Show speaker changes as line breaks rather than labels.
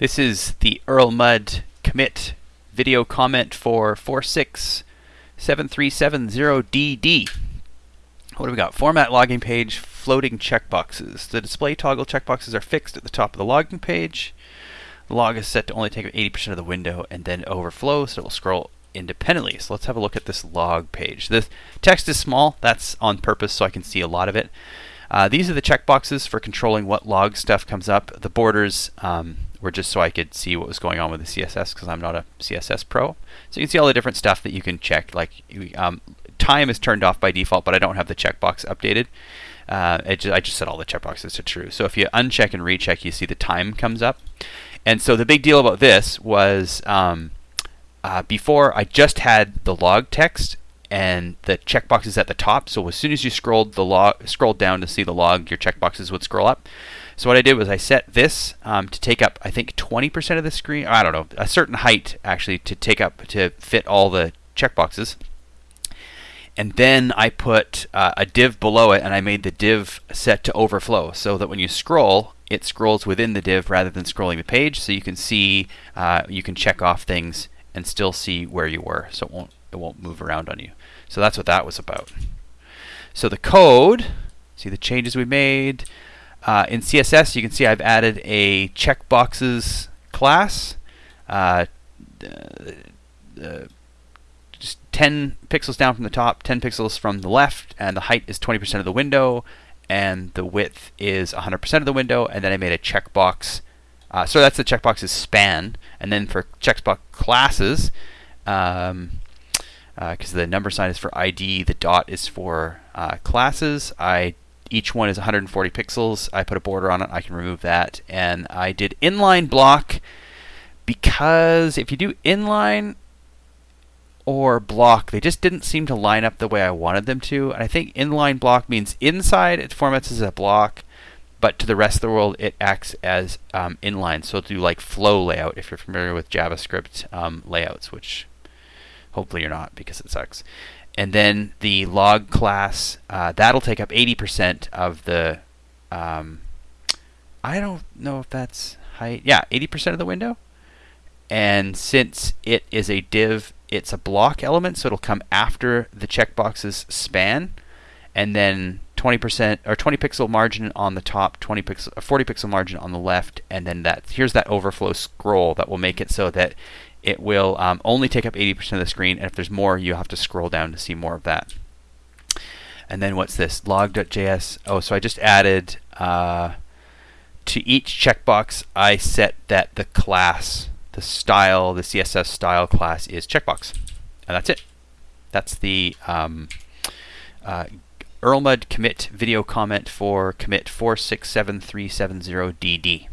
This is the Erlmud commit video comment for 467370DD. What do we got? Format logging page, floating checkboxes. The display toggle checkboxes are fixed at the top of the logging page. The log is set to only take up 80% of the window and then overflow, so it will scroll independently. So let's have a look at this log page. The text is small. That's on purpose so I can see a lot of it. Uh, these are the checkboxes for controlling what log stuff comes up. The borders um, were just so I could see what was going on with the CSS because I'm not a CSS pro. So you can see all the different stuff that you can check. Like um, time is turned off by default, but I don't have the checkbox updated. Uh, just, I just set all the checkboxes to true. So if you uncheck and recheck, you see the time comes up. And so the big deal about this was um, uh, before I just had the log text and the checkboxes at the top. So as soon as you scrolled the log, scrolled down to see the log, your checkboxes would scroll up. So what I did was I set this um, to take up, I think, 20% of the screen. I don't know, a certain height actually to take up to fit all the checkboxes. And then I put uh, a div below it, and I made the div set to overflow, so that when you scroll, it scrolls within the div rather than scrolling the page. So you can see, uh, you can check off things and still see where you were, so it won't it won't move around on you. So that's what that was about. So the code, see the changes we made. Uh, in CSS, you can see I've added a checkboxes class. Uh, uh, just 10 pixels down from the top, 10 pixels from the left, and the height is 20% of the window, and the width is 100% of the window, and then I made a checkbox. Uh, so that's the checkbox's span, and then for checkbox classes, um, because uh, the number sign is for ID, the dot is for uh, classes. I each one is 140 pixels. I put a border on it. I can remove that, and I did inline block because if you do inline or block, they just didn't seem to line up the way I wanted them to. And I think inline block means inside it formats as a block, but to the rest of the world it acts as um, inline. So it'll do like flow layout if you're familiar with JavaScript um, layouts, which Hopefully you're not because it sucks. And then the log class, uh, that'll take up 80% of the. Um, I don't know if that's height. Yeah, 80% of the window. And since it is a div, it's a block element, so it'll come after the checkbox's span. And then 20% or 20 pixel margin on the top, 20 pixel, 40 pixel margin on the left, and then that here's that overflow scroll that will make it so that it will um, only take up 80% of the screen, and if there's more, you have to scroll down to see more of that. And then what's this? log.js. Oh, so I just added uh, to each checkbox, I set that the class, the style, the CSS style class is checkbox. And that's it. That's the um, uh, Erlmud commit video comment for commit 467370DD.